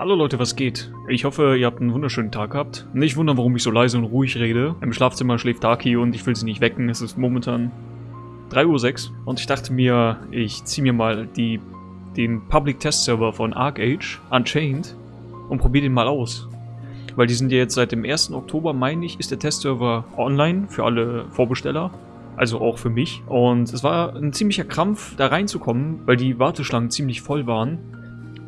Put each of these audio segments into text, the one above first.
Hallo Leute, was geht? Ich hoffe, ihr habt einen wunderschönen Tag gehabt. Nicht wundern, warum ich so leise und ruhig rede. Im Schlafzimmer schläft Daki und ich will sie nicht wecken. Es ist momentan 3.06 Uhr und ich dachte mir, ich ziehe mir mal die, den Public Test Server von ArcAge, Unchained, und probiere den mal aus. Weil die sind ja jetzt seit dem 1. Oktober, meine ich, ist der Testserver online für alle Vorbesteller. Also auch für mich. Und es war ein ziemlicher Krampf, da reinzukommen, weil die Warteschlangen ziemlich voll waren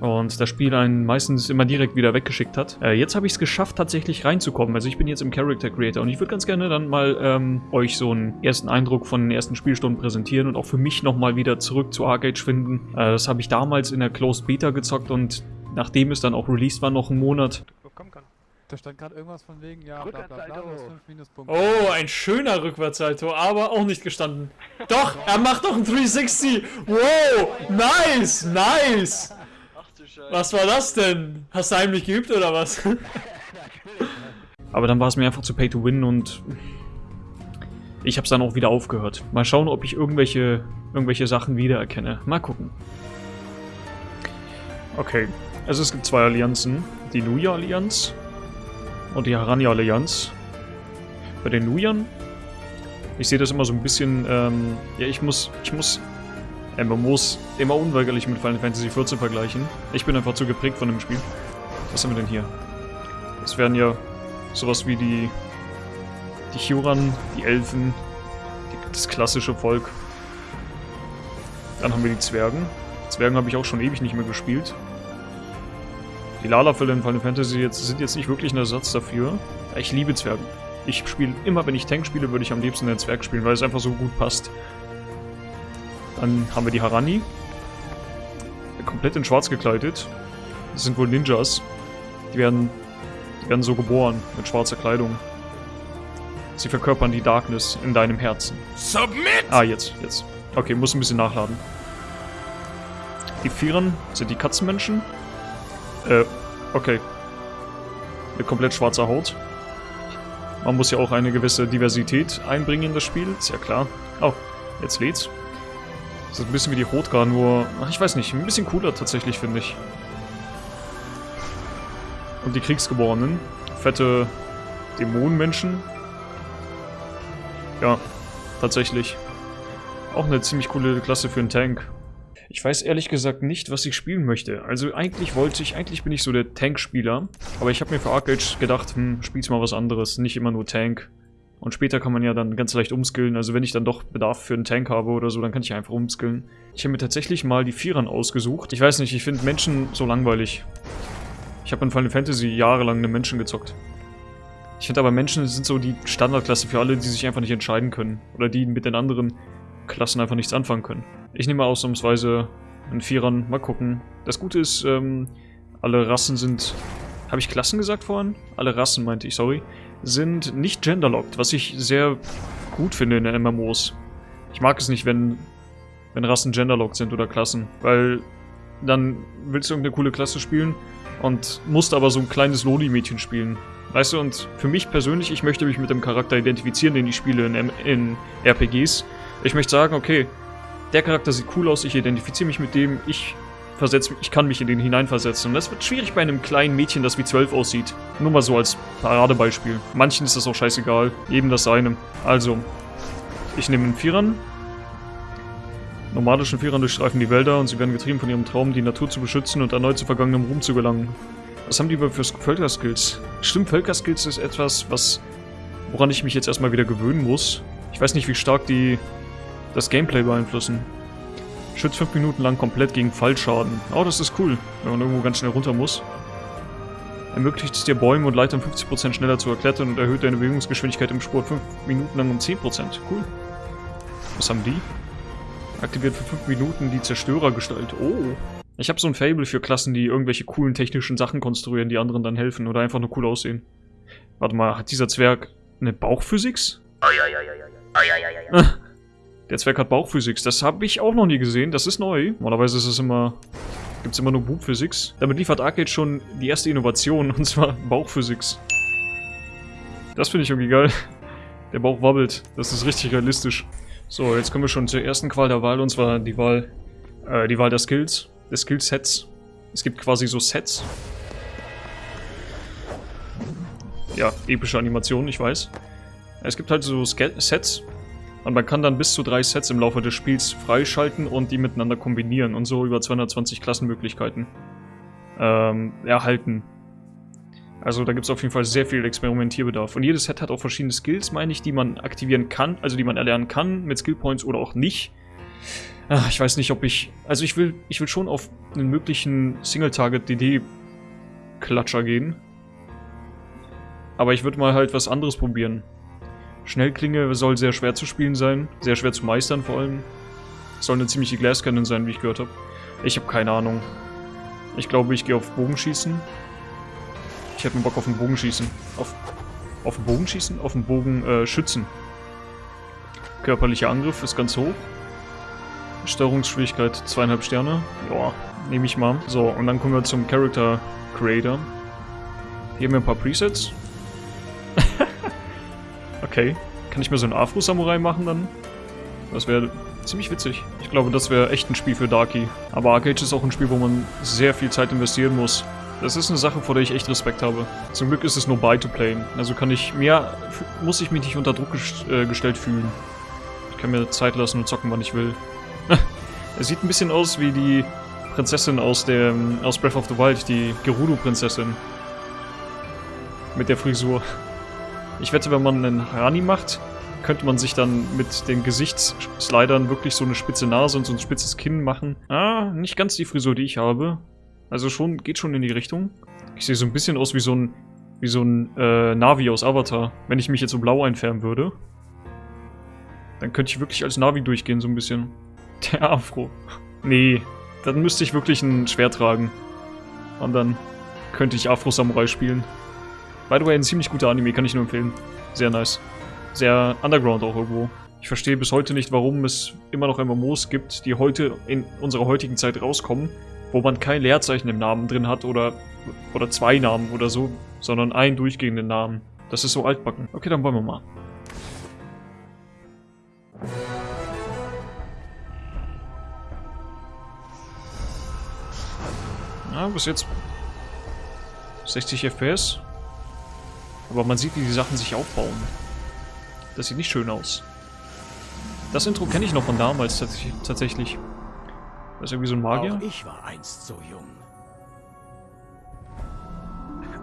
und das Spiel einen meistens immer direkt wieder weggeschickt hat. Äh, jetzt habe ich es geschafft, tatsächlich reinzukommen. Also ich bin jetzt im Character Creator und ich würde ganz gerne dann mal ähm, euch so einen ersten Eindruck von den ersten Spielstunden präsentieren und auch für mich nochmal wieder zurück zu Arcade finden. Äh, das habe ich damals in der Closed Beta gezockt und nachdem es dann auch released war, noch einen Monat. Da stand gerade irgendwas von wegen, ja, bla bla bla, Minuspunkte. Oh, ein schöner Rückwärtssalto, aber auch nicht gestanden. Doch, er macht doch einen 360. Wow, nice, nice. Was war das denn? Hast du heimlich geübt oder was? Aber dann war es mir einfach zu pay to win und ich habe es dann auch wieder aufgehört. Mal schauen, ob ich irgendwelche, irgendwelche Sachen wiedererkenne. Mal gucken. Okay, also es gibt zwei Allianzen. Die Nuya-Allianz und die Harania-Allianz. Bei den Nuyern, ich sehe das immer so ein bisschen, ähm, ja, ich muss, ich muss MMOs immer unweigerlich mit Final Fantasy XIV vergleichen. Ich bin einfach zu geprägt von dem Spiel. Was haben wir denn hier? Das wären ja sowas wie die die Huran, die Elfen, die, das klassische Volk. Dann haben wir die Zwergen. Zwergen habe ich auch schon ewig nicht mehr gespielt. Die Lalafälle in Final Fantasy jetzt, sind jetzt nicht wirklich ein Ersatz dafür. Ich liebe Zwergen. Ich spiele immer, wenn ich Tank spiele, würde ich am liebsten einen Zwerg spielen, weil es einfach so gut passt. Dann haben wir die Harani. Komplett in schwarz gekleidet. Das sind wohl Ninjas. Die werden, die werden so geboren, mit schwarzer Kleidung. Sie verkörpern die Darkness in deinem Herzen. Submit! Ah, jetzt, jetzt. Okay, muss ein bisschen nachladen. Die Vieren sind die Katzenmenschen. Äh, okay. Mit komplett schwarzer Haut. Man muss ja auch eine gewisse Diversität einbringen in das Spiel, ist ja klar. Oh, jetzt lädt's. Ist ein bisschen wie die Rotgar, nur... Ach, ich weiß nicht, ein bisschen cooler tatsächlich, finde ich. Und die Kriegsgeborenen. Fette Dämonenmenschen. Ja, tatsächlich. Auch eine ziemlich coole Klasse für einen Tank. Ich weiß ehrlich gesagt nicht, was ich spielen möchte. Also eigentlich wollte ich, eigentlich bin ich so der Tank-Spieler. Aber ich habe mir für Arcade gedacht, hm, spiel's mal was anderes. Nicht immer nur Tank. Und später kann man ja dann ganz leicht umskillen. Also wenn ich dann doch Bedarf für einen Tank habe oder so, dann kann ich einfach umskillen. Ich habe mir tatsächlich mal die Vierern ausgesucht. Ich weiß nicht, ich finde Menschen so langweilig. Ich habe in Final Fantasy jahrelang eine Menschen gezockt. Ich finde aber Menschen sind so die Standardklasse für alle, die sich einfach nicht entscheiden können. Oder die mit den anderen Klassen einfach nichts anfangen können. Ich nehme ausnahmsweise einen Vierern. Mal gucken. Das Gute ist, ähm, alle Rassen sind... Habe ich Klassen gesagt vorhin? Alle Rassen meinte ich, sorry sind nicht genderlocked, was ich sehr gut finde in den MMOs. Ich mag es nicht, wenn, wenn Rassen genderlocked sind oder Klassen, weil dann willst du irgendeine coole Klasse spielen und musst aber so ein kleines Loli-Mädchen spielen. Weißt du, und für mich persönlich, ich möchte mich mit dem Charakter identifizieren, den ich spiele in, in RPGs. Ich möchte sagen, okay, der Charakter sieht cool aus, ich identifiziere mich mit dem, ich versetze, ich kann mich in den hineinversetzen. Und das wird schwierig bei einem kleinen Mädchen, das wie zwölf aussieht. Nur mal so als Paradebeispiel. Manchen ist das auch scheißegal. Eben das seine. Also, ich nehme einen Vierern. Nomadischen Vierern durchstreifen die Wälder und sie werden getrieben von ihrem Traum, die Natur zu beschützen und erneut zu vergangenem Ruhm zu gelangen. Was haben die über für Völkerskills? Stimmt, Völkerskills ist etwas, was woran ich mich jetzt erstmal wieder gewöhnen muss. Ich weiß nicht, wie stark die das Gameplay beeinflussen. Schützt 5 Minuten lang komplett gegen Fallschaden. Oh, das ist cool, wenn man irgendwo ganz schnell runter muss. Ermöglicht es dir Bäume und Leitern 50% schneller zu erklettern und erhöht deine Bewegungsgeschwindigkeit im Sport 5 Minuten lang um 10%. Cool. Was haben die? Aktiviert für 5 Minuten die Zerstörergestalt. Oh. Ich habe so ein Fable für Klassen, die irgendwelche coolen technischen Sachen konstruieren, die anderen dann helfen oder einfach nur cool aussehen. Warte mal, hat dieser Zwerg eine Bauchphysics? Der Zwerg hat Bauchphysics. Das habe ich auch noch nie gesehen. Das ist neu. Normalerweise ist es immer... Gibt es immer nur Bugphysics. Damit liefert Arcade schon die erste Innovation, und zwar Bauchphysics. Das finde ich irgendwie geil. Der Bauch wabbelt. Das ist richtig realistisch. So, jetzt kommen wir schon zur ersten Qual der Wahl, und zwar die Wahl, äh, die Wahl der Skills, des Skillsets. Es gibt quasi so Sets. ja, epische Animationen, ich weiß. Es gibt halt so Ske Sets und man kann dann bis zu drei Sets im Laufe des Spiels freischalten und die miteinander kombinieren und so über 220 Klassenmöglichkeiten ähm, erhalten. Also da gibt es auf jeden Fall sehr viel Experimentierbedarf. Und jedes Set hat auch verschiedene Skills, meine ich, die man aktivieren kann, also die man erlernen kann mit Skillpoints oder auch nicht. Ach, ich weiß nicht, ob ich... Also ich will, ich will schon auf einen möglichen Single-Target-DD-Klatscher gehen. Aber ich würde mal halt was anderes probieren. Schnellklinge soll sehr schwer zu spielen sein, sehr schwer zu meistern vor allem. Soll eine ziemliche Glass-Cannon sein, wie ich gehört habe. Ich habe keine Ahnung. Ich glaube, ich gehe auf Bogenschießen. Ich hätte mir Bock auf den Bogenschießen. Auf, auf den Bogenschießen? Auf den Bogenschützen. Äh, Körperlicher Angriff ist ganz hoch. Steuerungsschwierigkeit zweieinhalb Sterne. Ja, nehme ich mal. So, und dann kommen wir zum Character Creator. Hier haben wir ein paar Presets. Okay. Kann ich mir so einen Afro-Samurai machen dann? Das wäre ziemlich witzig. Ich glaube, das wäre echt ein Spiel für Darky. Aber Arcade ist auch ein Spiel, wo man sehr viel Zeit investieren muss. Das ist eine Sache, vor der ich echt Respekt habe. Zum Glück ist es nur buy to play. Also kann ich mehr, muss ich mich nicht unter Druck gest äh, gestellt fühlen. Ich kann mir Zeit lassen und zocken, wann ich will. es sieht ein bisschen aus wie die Prinzessin aus dem aus Breath of the Wild, die Gerudo-Prinzessin. Mit der Frisur. Ich wette, wenn man einen Rani macht, könnte man sich dann mit den Gesichtsslidern wirklich so eine spitze Nase und so ein spitzes Kinn machen. Ah, nicht ganz die Frisur, die ich habe. Also schon, geht schon in die Richtung. Ich sehe so ein bisschen aus wie so ein, wie so ein äh, Navi aus Avatar. Wenn ich mich jetzt so blau einfärben würde, dann könnte ich wirklich als Navi durchgehen, so ein bisschen. Der Afro. Nee, dann müsste ich wirklich ein Schwert tragen. Und dann könnte ich Afro-Samurai spielen. By the way, ein ziemlich guter Anime, kann ich nur empfehlen. Sehr nice. Sehr underground auch irgendwo. Ich verstehe bis heute nicht, warum es immer noch MMOs gibt, die heute in unserer heutigen Zeit rauskommen, wo man kein Leerzeichen im Namen drin hat oder, oder zwei Namen oder so, sondern einen durchgehenden Namen. Das ist so altbacken. Okay, dann wollen wir mal. Ja, bis jetzt 60 FPS. Aber man sieht, wie die Sachen sich aufbauen. Das sieht nicht schön aus. Das Intro kenne ich noch von damals tatsächlich. Das ist irgendwie so ein Magier. Auch ich war einst so jung.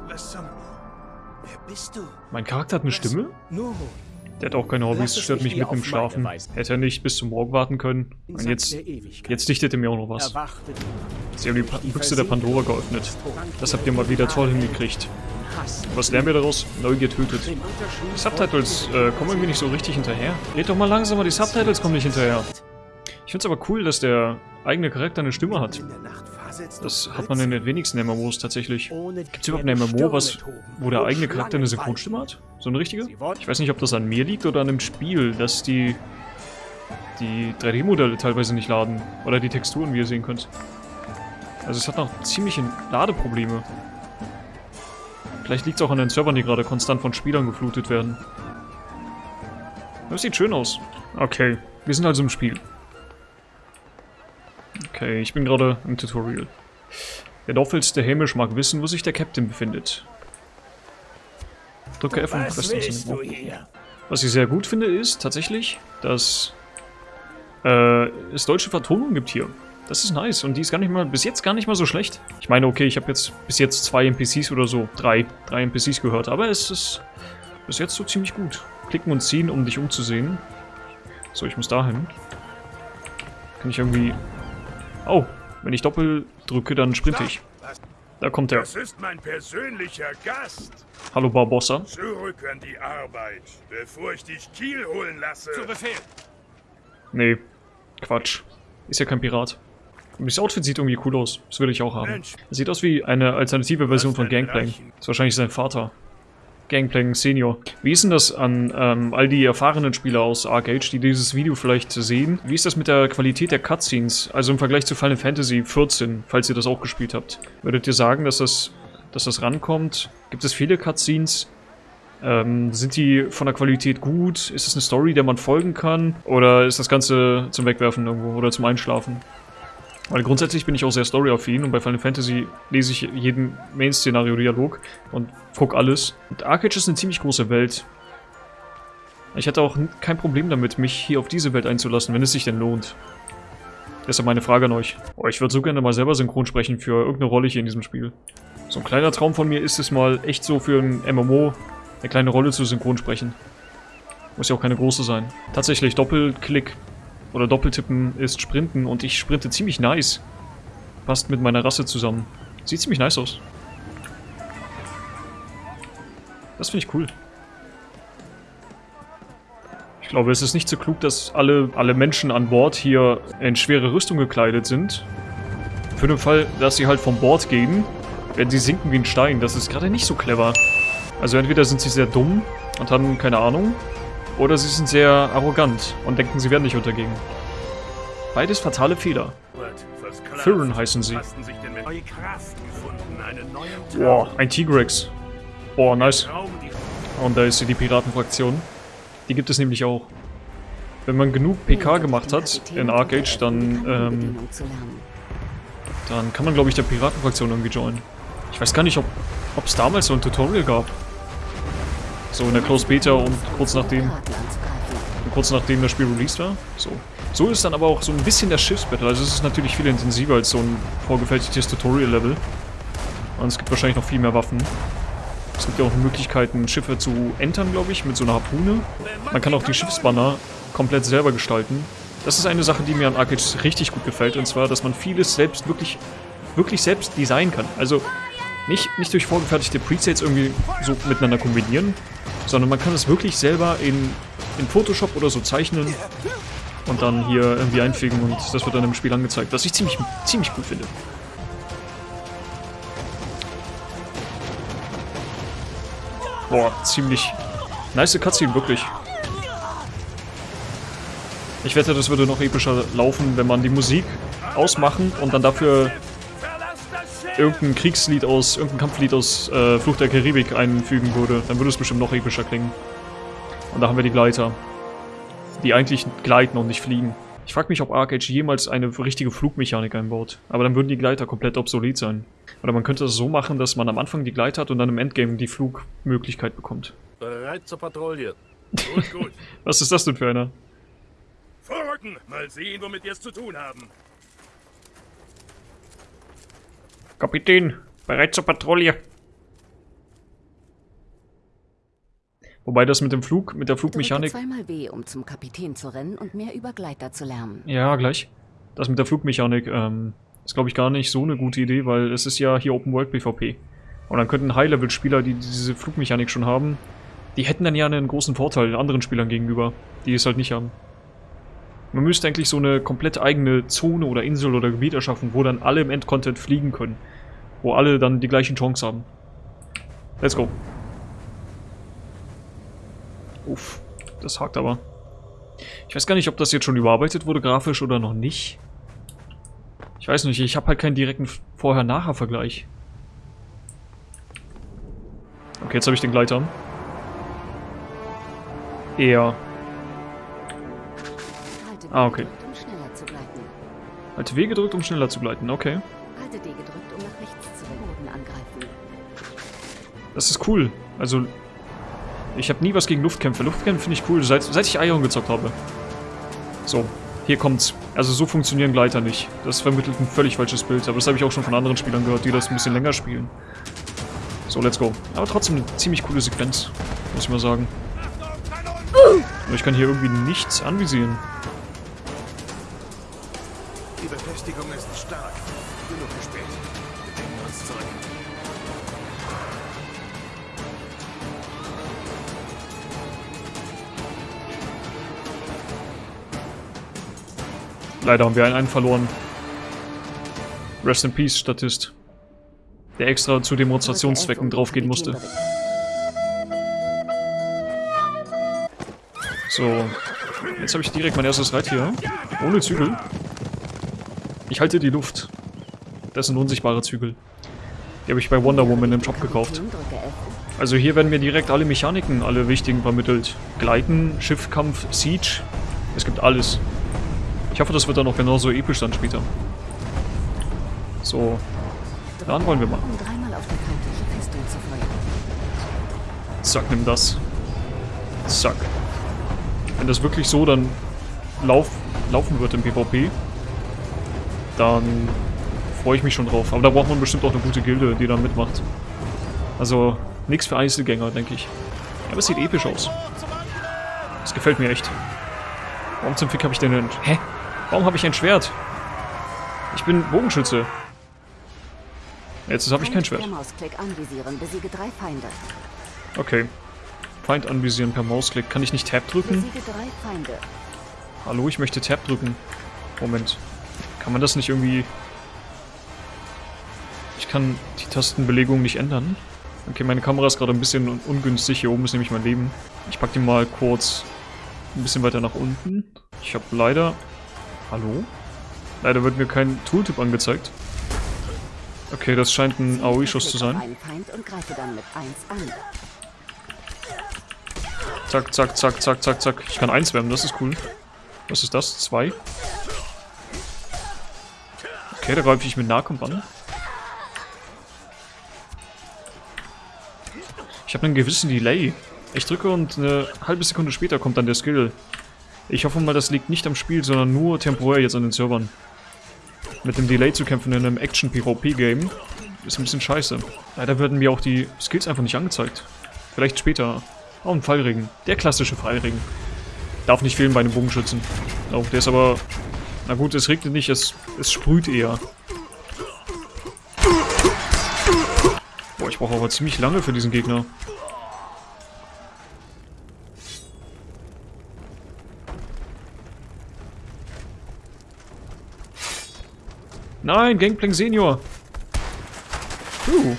Was zum... Wer bist du? Mein Charakter hat eine Stimme? Der hat auch keine Hobbys, stört mich mitten im Schlafen. Hätte er nicht bis zum Morgen warten können. Und jetzt, jetzt dichtet er mir auch noch was. Sie haben die pa Büchse der Pandora geöffnet. Das habt ihr mal wieder toll hingekriegt. Was lernen wir daraus? Neugier tötet. Die Subtitles äh, kommen irgendwie nicht so richtig hinterher. Red doch mal langsamer, die Subtitles kommen nicht hinterher. Ich find's aber cool, dass der eigene Charakter eine Stimme hat. Das hat man in den wenigsten MMOs tatsächlich. Gibt es überhaupt eine MMO, was, wo der eigene Charakter eine Synchronstimme hat? So eine richtige? Ich weiß nicht, ob das an mir liegt oder an dem Spiel, dass die die 3D-Modelle teilweise nicht laden. Oder die Texturen, wie ihr sehen könnt. Also es hat noch ziemliche Ladeprobleme. Vielleicht liegt es auch an den Servern, die gerade konstant von Spielern geflutet werden. Das sieht schön aus. Okay, wir sind also im Spiel. Okay, ich bin gerade im Tutorial. Der Dorfälteste Hämisch mag wissen, wo sich der Captain befindet. Drücke F und presst uns in den Was ich sehr gut finde, ist tatsächlich, dass äh, es deutsche Vertonung gibt hier. Das ist nice und die ist gar nicht mal, bis jetzt gar nicht mal so schlecht. Ich meine, okay, ich habe jetzt bis jetzt zwei NPCs oder so, drei, drei NPCs gehört, aber es ist bis jetzt so ziemlich gut. Klicken und ziehen, um dich umzusehen. So, ich muss dahin. Kann ich irgendwie Oh, wenn ich doppelt drücke, dann sprinte ich. Da kommt er. Das ist mein persönlicher Gast. Hallo Barbossa. Zurück an die Arbeit, bevor ich dich Kiel holen lasse. Zu Befehl. Nee, Quatsch. Ist ja kein Pirat. Und das Outfit sieht irgendwie cool aus. Das würde ich auch haben. Es sieht aus wie eine alternative Version von Gangplank. Das ist wahrscheinlich sein Vater. Gangplank Senior. Wie ist denn das an ähm, all die erfahrenen Spieler aus Arcade, die dieses Video vielleicht sehen? Wie ist das mit der Qualität der Cutscenes? Also im Vergleich zu Final Fantasy 14, falls ihr das auch gespielt habt. Würdet ihr sagen, dass das, dass das rankommt? Gibt es viele Cutscenes? Ähm, sind die von der Qualität gut? Ist es eine Story, der man folgen kann? Oder ist das Ganze zum Wegwerfen irgendwo oder zum Einschlafen? Weil grundsätzlich bin ich auch sehr storyaffin und bei Final Fantasy lese ich jeden Main-Szenario-Dialog und gucke alles. Und Arcade ist eine ziemlich große Welt. Ich hätte auch kein Problem damit, mich hier auf diese Welt einzulassen, wenn es sich denn lohnt. Deshalb meine Frage an euch. Oh, ich würde so gerne mal selber synchron sprechen für irgendeine Rolle hier in diesem Spiel. So ein kleiner Traum von mir ist es mal echt so für ein MMO eine kleine Rolle zu synchron sprechen. Muss ja auch keine große sein. Tatsächlich Doppelklick oder Doppeltippen ist Sprinten und ich sprinte ziemlich nice. Passt mit meiner Rasse zusammen. Sieht ziemlich nice aus. Das finde ich cool. Ich glaube, es ist nicht so klug, dass alle, alle Menschen an Bord hier in schwere Rüstung gekleidet sind. Für den Fall, dass sie halt vom Bord gehen, werden sie sinken wie ein Stein. Das ist gerade nicht so clever. Also entweder sind sie sehr dumm und haben keine Ahnung, oder sie sind sehr arrogant und denken, sie werden nicht untergehen. Beides fatale Fehler. Firren heißen sie. Boah, ein Tigrex. Boah, nice. Und da ist sie, die Piratenfraktion. Die gibt es nämlich auch. Wenn man genug PK gemacht hat in Arcade, dann, ähm, dann kann man, glaube ich, der Piratenfraktion irgendwie joinen. Ich weiß gar nicht, ob es damals so ein Tutorial gab. So in der Close Beta und kurz nachdem kurz nachdem das Spiel released war. So. So ist dann aber auch so ein bisschen der Schiffsbattle. Also es ist natürlich viel intensiver als so ein vorgefertigtes Tutorial-Level. Und es gibt wahrscheinlich noch viel mehr Waffen. Es gibt ja auch Möglichkeiten, Schiffe zu entern, glaube ich, mit so einer Harpune. Man kann auch die Schiffsbanner komplett selber gestalten. Das ist eine Sache, die mir an Arcade richtig gut gefällt. Und zwar, dass man vieles selbst wirklich, wirklich selbst designen kann. Also nicht, nicht durch vorgefertigte Presets irgendwie so miteinander kombinieren, sondern man kann es wirklich selber in, in Photoshop oder so zeichnen und dann hier irgendwie einfügen und das wird dann im Spiel angezeigt, was ich ziemlich, ziemlich gut finde. Boah, ziemlich nice Cutscene, wirklich. Ich wette, das würde noch epischer laufen, wenn man die Musik ausmachen und dann dafür irgendein Kriegslied aus, irgendein Kampflied aus äh, Fluch der Karibik einfügen würde, dann würde es bestimmt noch epischer klingen. Und da haben wir die Gleiter. Die eigentlich gleiten und nicht fliegen. Ich frage mich, ob Arcade jemals eine richtige Flugmechanik einbaut. Aber dann würden die Gleiter komplett obsolet sein. Oder man könnte es so machen, dass man am Anfang die Gleiter hat und dann im Endgame die Flugmöglichkeit bekommt. Bereit zur Patrouille. Gut, gut. Was ist das denn für einer? Vorrücken! Mal sehen, womit wir es zu tun haben. Kapitän, bereit zur Patrouille. Wobei das mit dem Flug, mit der Flugmechanik... zweimal B, um zum Kapitän zu rennen und mehr über Gleiter zu lernen. Ja, gleich. Das mit der Flugmechanik ähm, ist, glaube ich, gar nicht so eine gute Idee, weil es ist ja hier Open World PvP. Und dann könnten High-Level-Spieler, die diese Flugmechanik schon haben, die hätten dann ja einen großen Vorteil anderen Spielern gegenüber, die es halt nicht haben. Man müsste eigentlich so eine komplett eigene Zone oder Insel oder Gebiet erschaffen, wo dann alle im Endcontent fliegen können. Wo alle dann die gleichen Chance haben. Let's go. Uff, das hakt aber. Ich weiß gar nicht, ob das jetzt schon überarbeitet wurde, grafisch oder noch nicht. Ich weiß nicht, ich habe halt keinen direkten Vorher-Nachher-Vergleich. Okay, jetzt habe ich den Gleiter. Eher Ah, okay. Halte W gedrückt, um schneller zu gleiten. Okay. Halte D gedrückt, um nach rechts zu Boden angreifen. Das ist cool. Also, ich habe nie was gegen Luftkämpfe. Luftkämpfe finde ich cool, seit, seit ich Ion gezockt habe. So, hier kommt's. Also so funktionieren Gleiter nicht. Das vermittelt ein völlig falsches Bild. Aber das habe ich auch schon von anderen Spielern gehört, die das ein bisschen länger spielen. So, let's go. Aber trotzdem eine ziemlich coole Sequenz, muss ich mal sagen. Aber ich kann hier irgendwie nichts anvisieren. Uns zurück. Leider haben wir einen, einen verloren. Rest in Peace, Statist. Der extra zu Demonstrationszwecken draufgehen musste. So. Jetzt habe ich direkt mein erstes Reit hier. Ohne Zügel. Ich halte die Luft. Das sind unsichtbare Zügel. Die habe ich bei Wonder Woman im Shop gekauft. Also hier werden mir direkt alle Mechaniken, alle wichtigen vermittelt. Gleiten, Schiffkampf, Siege. Es gibt alles. Ich hoffe, das wird dann auch genauso episch dann später. So, dann wollen wir mal. Zack, nimm das. Zack. Wenn das wirklich so dann lauf, laufen wird im PvP, dann freue ich mich schon drauf. Aber da braucht man bestimmt auch eine gute Gilde, die da mitmacht. Also, nichts für Einzelgänger, denke ich. Aber es sieht episch aus. Das gefällt mir echt. Warum zum Fick habe ich denn ein... Hä? Warum habe ich ein Schwert? Ich bin Bogenschütze. Jetzt habe ich kein Schwert. Okay. Feind anvisieren per Mausklick. Kann ich nicht Tab drücken? Hallo, ich möchte Tab drücken. Moment. Kann man das nicht irgendwie... Ich kann die Tastenbelegung nicht ändern. Okay, meine Kamera ist gerade ein bisschen un ungünstig. Hier oben ist nämlich mein Leben. Ich pack die mal kurz ein bisschen weiter nach unten. Ich habe leider... Hallo? Leider wird mir kein Tooltip angezeigt. Okay, das scheint ein AOE-Schuss zu sein. einen Feind und greife dann mit 1 an. Zack, zack, zack, zack, zack, zack. Ich kann eins wärmen, das ist cool. Was ist das? Zwei? Okay, da greife ich mit Nahkampf an. Ich habe einen gewissen Delay. Ich drücke und eine halbe Sekunde später kommt dann der Skill. Ich hoffe mal, das liegt nicht am Spiel, sondern nur temporär jetzt an den Servern. Mit dem Delay zu kämpfen in einem Action-PvP-Game ist ein bisschen scheiße. Leider werden mir auch die Skills einfach nicht angezeigt. Vielleicht später. Oh, ein Fallregen. Der klassische Fallregen. Darf nicht fehlen bei einem Bogenschützen. Oh, der ist aber... Na gut, es regnet nicht, es, es sprüht eher. Brauche aber ziemlich lange für diesen Gegner. Nein, Gangplank Senior. Puh.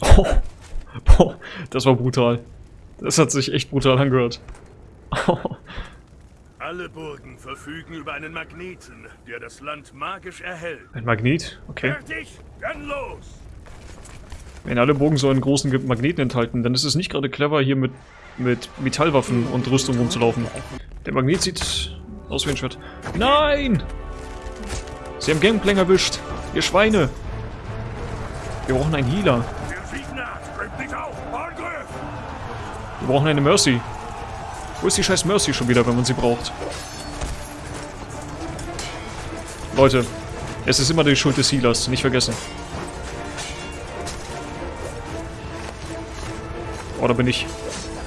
Oh. Das war brutal. Das hat sich echt brutal angehört. Alle Burgen verfügen über einen Magneten, der das Land magisch erhält. Ein Magnet? Okay. Fertig? Dann los! Wenn alle Bogen so einen großen Magneten enthalten, dann ist es nicht gerade clever, hier mit, mit Metallwaffen und Rüstung rumzulaufen. Der Magnet sieht aus wie ein Schwert. Nein! Sie haben Gangplank erwischt. Ihr Schweine. Wir brauchen einen Healer. Wir brauchen eine Mercy. Wo ist die scheiß Mercy schon wieder, wenn man sie braucht? Leute, es ist immer die Schuld des Healers, nicht vergessen. Oh, da bin ich.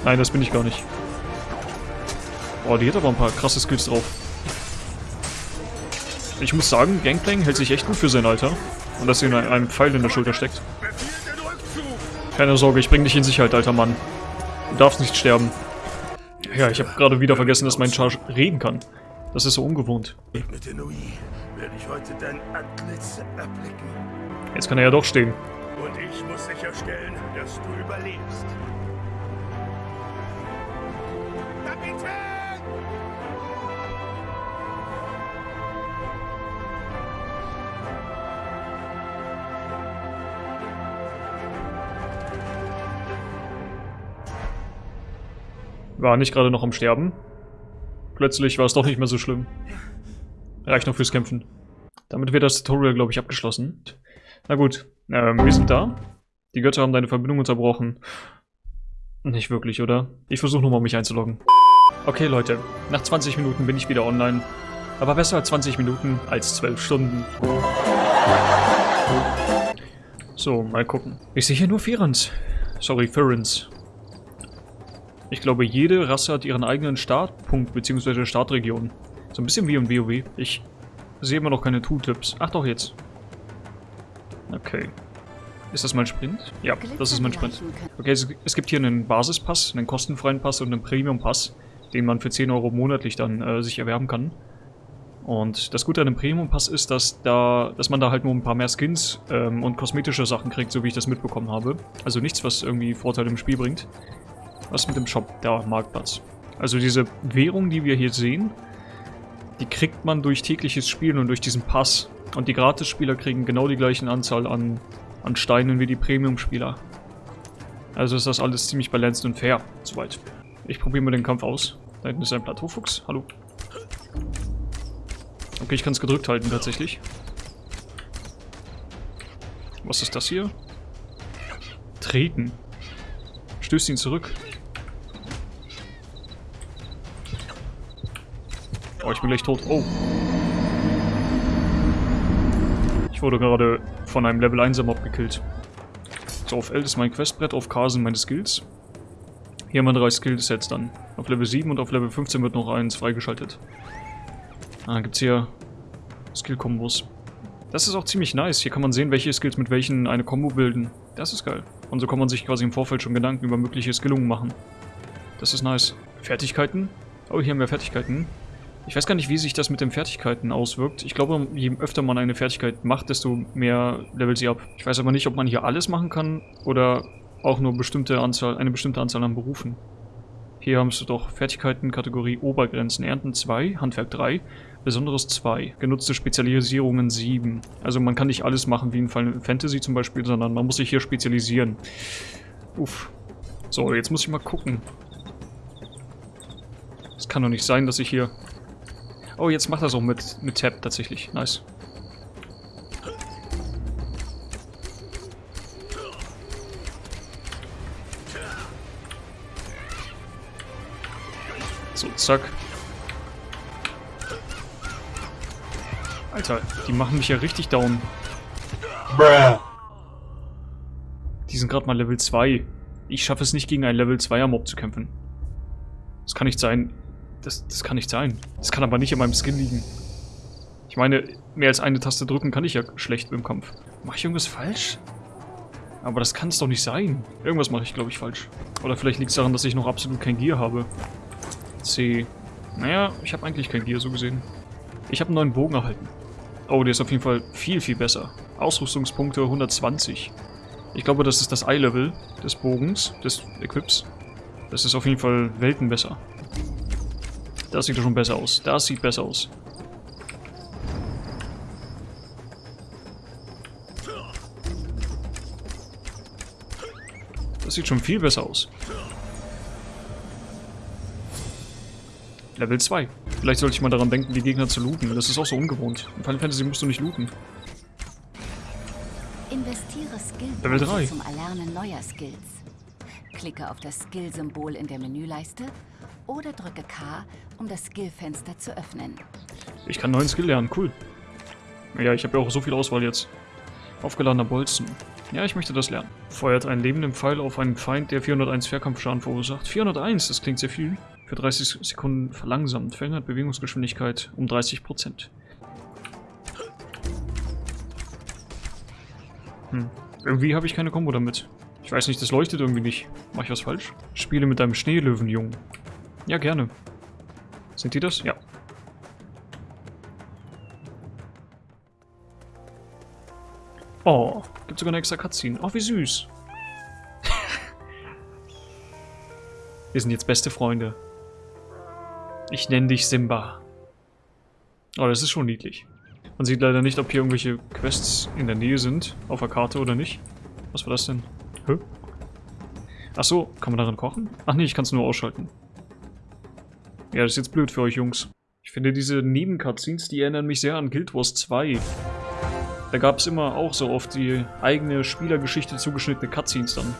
Nein, das bin ich gar nicht. Oh, die hat aber ein paar krasse Skills drauf. Ich muss sagen, Gangplank hält sich echt gut für sein Alter. Und dass sie in einem Pfeil in der Schulter steckt. Keine Sorge, ich bring dich in Sicherheit, alter Mann. Du darfst nicht sterben. Ja, ich habe gerade wieder vergessen, dass mein Charge reden kann. Das ist so ungewohnt. Jetzt kann er ja doch stehen. Und ich muss sicherstellen, dass du überlebst. Kapitän! War nicht gerade noch am Sterben. Plötzlich war es doch nicht mehr so schlimm. Reicht noch fürs Kämpfen. Damit wird das Tutorial, glaube ich, abgeschlossen. Na gut, ähm, wir sind da. Die Götter haben deine Verbindung unterbrochen. Nicht wirklich, oder? Ich versuche nochmal, mich einzuloggen. Okay, Leute. Nach 20 Minuten bin ich wieder online. Aber besser als 20 Minuten als 12 Stunden. So, mal gucken. Ich sehe hier nur Ferens. Sorry, Ferens. Ich glaube, jede Rasse hat ihren eigenen Startpunkt bzw. Startregion. So ein bisschen wie im WoW. Ich sehe immer noch keine Tooltips. Ach doch, jetzt. Okay. Ist das mein Sprint? Ja, das ist mein Sprint. Okay, es, gibt hier einen Basispass, einen kostenfreien Pass und einen Premium-Pass, den man für 10 Euro monatlich dann äh, sich erwerben kann. Und das Gute an dem Premium-Pass ist, dass, da, dass man da halt nur ein paar mehr Skins ähm, und kosmetische Sachen kriegt, so wie ich das mitbekommen habe. Also nichts, was irgendwie Vorteile im Spiel bringt. Was mit dem Shop? Der Marktplatz. Also diese Währung, die wir hier sehen, die kriegt man durch tägliches Spielen und durch diesen Pass. Und die Gratis-Spieler kriegen genau die gleichen Anzahl an, an Steinen wie die Premium-Spieler. Also ist das alles ziemlich balanced und fair, soweit. Ich probiere mal den Kampf aus. Da hinten ist ein Plateaufuchs. Hallo. Okay, ich kann es gedrückt halten tatsächlich. Was ist das hier? Treten. Stößt ihn zurück. Oh, ich bin gleich tot. Oh. Ich wurde gerade von einem Level 1er Mob gekillt. So, auf L ist mein Questbrett, auf K sind meine Skills. Hier haben wir drei Skillsets dann. Auf Level 7 und auf Level 15 wird noch eins freigeschaltet. Ah, gibt's hier Skill-Kombos. Das ist auch ziemlich nice. Hier kann man sehen, welche Skills mit welchen eine Combo bilden. Das ist geil. Und so kann man sich quasi im Vorfeld schon Gedanken über mögliche Skillungen machen. Das ist nice. Fertigkeiten? Oh, hier haben wir Fertigkeiten. Ich weiß gar nicht, wie sich das mit den Fertigkeiten auswirkt. Ich glaube, je öfter man eine Fertigkeit macht, desto mehr levelt sie ab. Ich weiß aber nicht, ob man hier alles machen kann oder auch nur bestimmte Anzahl, eine bestimmte Anzahl an Berufen. Hier haben wir doch Fertigkeiten, Kategorie Obergrenzen, Ernten 2, Handwerk 3, Besonderes 2, genutzte Spezialisierungen 7. Also man kann nicht alles machen wie in Final Fantasy zum Beispiel, sondern man muss sich hier spezialisieren. Uff. So, jetzt muss ich mal gucken. Es kann doch nicht sein, dass ich hier Oh, jetzt macht das auch mit, mit Tab tatsächlich. Nice. So, zack. Alter, die machen mich ja richtig down. Bruh. Die sind gerade mal Level 2. Ich schaffe es nicht, gegen einen Level 2er Mob zu kämpfen. Das kann nicht sein. Das, das kann nicht sein. Das kann aber nicht in meinem Skin liegen. Ich meine, mehr als eine Taste drücken kann ich ja schlecht im Kampf. Mache ich irgendwas falsch? Aber das kann es doch nicht sein. Irgendwas mache ich, glaube ich, falsch. Oder vielleicht liegt es daran, dass ich noch absolut kein Gear habe. C. Naja, ich habe eigentlich kein Gear so gesehen. Ich habe einen neuen Bogen erhalten. Oh, der ist auf jeden Fall viel, viel besser. Ausrüstungspunkte 120. Ich glaube, das ist das Eye-Level des Bogens, des Equips. Das ist auf jeden Fall Welten besser. Das sieht schon besser aus. Das sieht besser aus. Das sieht schon viel besser aus. Level 2. Vielleicht sollte ich mal daran denken, die Gegner zu looten. Das ist auch so ungewohnt. In Final Fantasy musst du nicht looten. Investiere Skill Level 3. zum Erlernen neuer Skills. Klicke auf das Skill-Symbol in der Menüleiste oder drücke K, um das Skillfenster zu öffnen. Ich kann neuen Skill lernen, cool. Ja, ich habe ja auch so viel Auswahl jetzt. Aufgeladener Bolzen. Ja, ich möchte das lernen. Feuert einen lebenden Pfeil auf einen Feind, der 401 Fährkampfschaden verursacht. 401, das klingt sehr viel. Für 30 Sekunden verlangsamt. Verringert Bewegungsgeschwindigkeit um 30%. Hm. Irgendwie habe ich keine Kombo damit. Ich weiß nicht, das leuchtet irgendwie nicht. Mach ich was falsch? Spiele mit deinem Schneelöwenjungen. Ja, gerne. Sind die das? Ja. Oh, gibt sogar eine extra Cutscene. Oh, wie süß. Wir sind jetzt beste Freunde. Ich nenne dich Simba. Oh, das ist schon niedlich. Man sieht leider nicht, ob hier irgendwelche Quests in der Nähe sind, auf der Karte oder nicht. Was war das denn? Hä? Achso, kann man darin kochen? Ach nee, ich kann es nur ausschalten. Ja, das ist jetzt blöd für euch Jungs. Ich finde diese Nebencutscenes, die erinnern mich sehr an Guild Wars 2. Da gab es immer auch so oft die eigene Spielergeschichte zugeschnittene Cutscenes dann.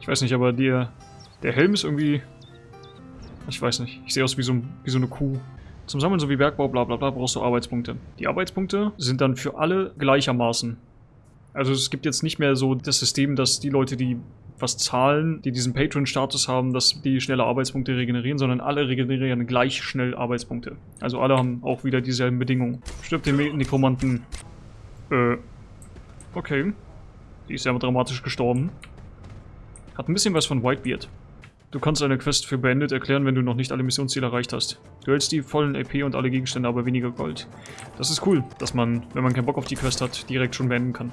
Ich weiß nicht, aber der, der Helm ist irgendwie... Ich weiß nicht. Ich sehe aus wie so, wie so eine Kuh. Zum Sammeln sowie Bergbau, bla bla bla, brauchst du Arbeitspunkte. Die Arbeitspunkte sind dann für alle gleichermaßen. Also es gibt jetzt nicht mehr so das System, dass die Leute, die was zahlen, die diesen Patron-Status haben, dass die schneller Arbeitspunkte regenerieren, sondern alle regenerieren gleich schnell Arbeitspunkte. Also alle haben auch wieder dieselben Bedingungen. Stirbt den Nekromanten. Äh. Okay. Die ist ja dramatisch gestorben. Hat ein bisschen was von Whitebeard. Du kannst eine Quest für beendet erklären, wenn du noch nicht alle Missionsziele erreicht hast. Du hältst die vollen EP und alle Gegenstände, aber weniger Gold. Das ist cool, dass man, wenn man keinen Bock auf die Quest hat, direkt schon beenden kann.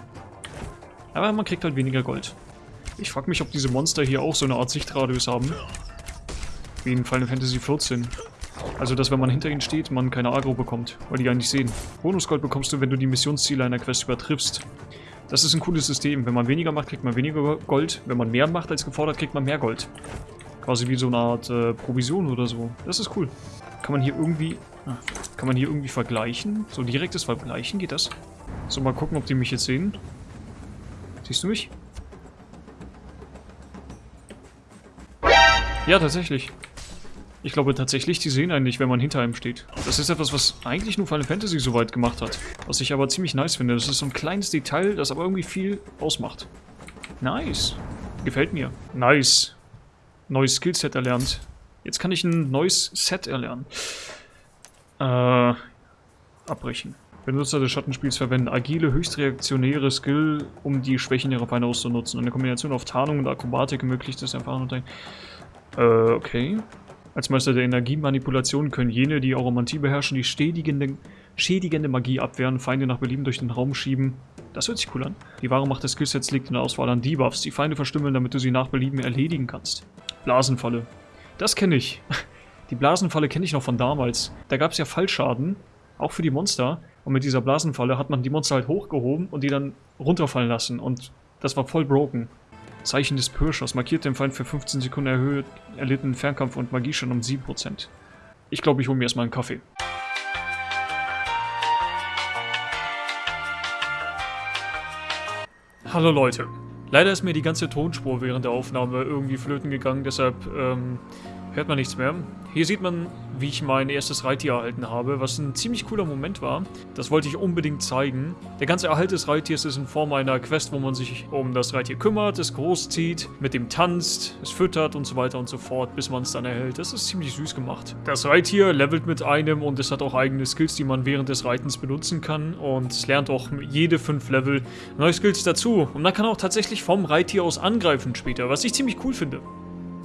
Aber man kriegt halt weniger Gold. Ich frage mich, ob diese Monster hier auch so eine Art Sichtradius haben. Wie in Final Fantasy XIV. Also, dass wenn man hinter ihnen steht, man keine Agro bekommt, weil die gar nicht sehen. Bonusgold bekommst du, wenn du die Missionsziele einer Quest übertriffst. Das ist ein cooles System. Wenn man weniger macht, kriegt man weniger Gold. Wenn man mehr macht als gefordert, kriegt man mehr Gold. Quasi wie so eine Art äh, Provision oder so. Das ist cool. Kann man hier irgendwie... Ah, kann man hier irgendwie vergleichen? So direktes Vergleichen, geht das? So, mal gucken, ob die mich jetzt sehen. Siehst du mich? Ja, tatsächlich. Ich glaube tatsächlich, die sehen einen nicht, wenn man hinter einem steht. Das ist etwas, was eigentlich nur Final Fantasy so weit gemacht hat. Was ich aber ziemlich nice finde. Das ist so ein kleines Detail, das aber irgendwie viel ausmacht. Nice. Gefällt mir. Nice. Neues Skillset erlernt. Jetzt kann ich ein neues Set erlernen. Äh, abbrechen. Benutzer des Schattenspiels verwenden agile, höchst reaktionäre Skill, um die Schwächen ihrer Feinde auszunutzen. Eine Kombination auf Tarnung und Akrobatik ermöglicht es erfahren und Äh, okay. Als Meister der Energiemanipulation können jene, die Aromantie beherrschen, die schädigende, schädigende Magie abwehren, Feinde nach Belieben durch den Raum schieben. Das hört sich cool an. Die wahre Macht des Skillsets liegt in der Auswahl an Debuffs, die Feinde verstümmeln, damit du sie nach Belieben erledigen kannst. Blasenfalle. Das kenne ich. Die Blasenfalle kenne ich noch von damals. Da gab es ja Fallschaden, auch für die Monster. Und mit dieser Blasenfalle hat man die Monster halt hochgehoben und die dann runterfallen lassen. Und das war voll broken. Zeichen des Pirschers markiert den Feind für 15 Sekunden erhöht erlitten Fernkampf und Magie schon um 7%. Ich glaube, ich hole mir erstmal einen Kaffee. Hallo Leute. Leider ist mir die ganze Tonspur während der Aufnahme irgendwie flöten gegangen, deshalb ähm, hört man nichts mehr. Hier sieht man, wie ich mein erstes Reittier erhalten habe, was ein ziemlich cooler Moment war. Das wollte ich unbedingt zeigen. Der ganze Erhalt des Reittiers ist in Form einer Quest, wo man sich um das Reittier kümmert, es großzieht, mit dem tanzt, es füttert und so weiter und so fort, bis man es dann erhält. Das ist ziemlich süß gemacht. Das Reittier levelt mit einem und es hat auch eigene Skills, die man während des Reitens benutzen kann und es lernt auch jede fünf Level neue Skills dazu. Und man kann auch tatsächlich vom Reittier aus angreifen später, was ich ziemlich cool finde.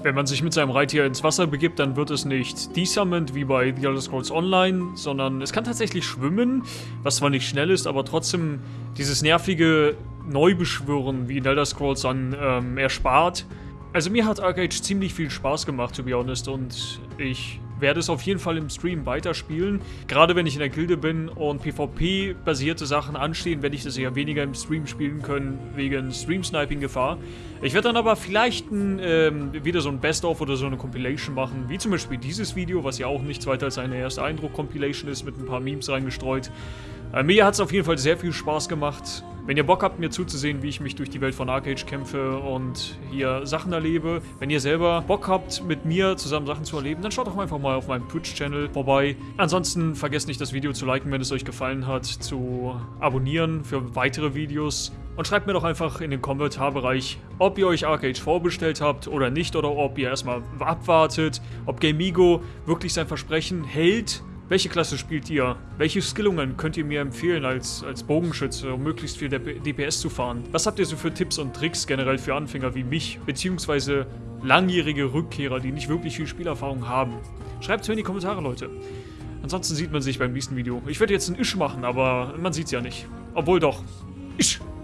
Wenn man sich mit seinem Reittier ins Wasser begibt, dann wird es nicht desummoned wie bei The Elder Scrolls Online, sondern es kann tatsächlich schwimmen, was zwar nicht schnell ist, aber trotzdem dieses nervige Neubeschwören wie in Elder Scrolls dann ähm, erspart. Also mir hat Arcade ziemlich viel Spaß gemacht, to be honest, und ich werde es auf jeden Fall im Stream weiterspielen. Gerade wenn ich in der Gilde bin und PvP-basierte Sachen anstehen, werde ich das eher weniger im Stream spielen können, wegen Stream-Sniping-Gefahr. Ich werde dann aber vielleicht ein, ähm, wieder so ein Best-of oder so eine Compilation machen, wie zum Beispiel dieses Video, was ja auch nichts weiter als eine erste Eindruck-Compilation ist, mit ein paar Memes reingestreut. Äh, mir hat es auf jeden Fall sehr viel Spaß gemacht. Wenn ihr Bock habt, mir zuzusehen, wie ich mich durch die Welt von Arcade kämpfe und hier Sachen erlebe, wenn ihr selber Bock habt, mit mir zusammen Sachen zu erleben, dann schaut doch einfach mal auf meinem Twitch-Channel vorbei. Ansonsten vergesst nicht, das Video zu liken, wenn es euch gefallen hat, zu abonnieren für weitere Videos. Und schreibt mir doch einfach in den Kommentarbereich, ob ihr euch Arcade vorbestellt habt oder nicht, oder ob ihr erstmal abwartet, ob Gamigo wirklich sein Versprechen hält welche Klasse spielt ihr? Welche Skillungen könnt ihr mir empfehlen als, als Bogenschütze, um möglichst viel DPS zu fahren? Was habt ihr so für Tipps und Tricks generell für Anfänger wie mich, beziehungsweise langjährige Rückkehrer, die nicht wirklich viel Spielerfahrung haben? Schreibt es mir in die Kommentare, Leute. Ansonsten sieht man sich beim nächsten Video. Ich werde jetzt ein Isch machen, aber man sieht es ja nicht. Obwohl doch. Isch.